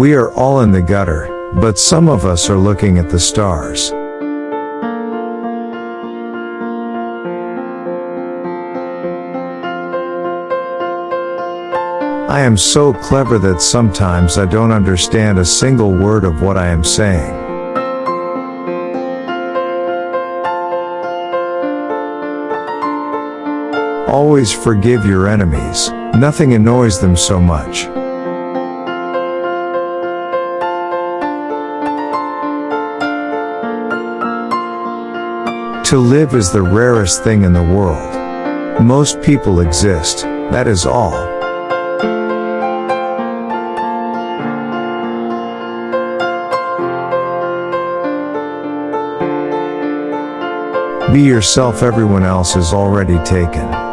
We are all in the gutter, but some of us are looking at the stars. I am so clever that sometimes I don't understand a single word of what I am saying. Always forgive your enemies, nothing annoys them so much. To live is the rarest thing in the world. Most people exist, that is all. Be yourself everyone else is already taken.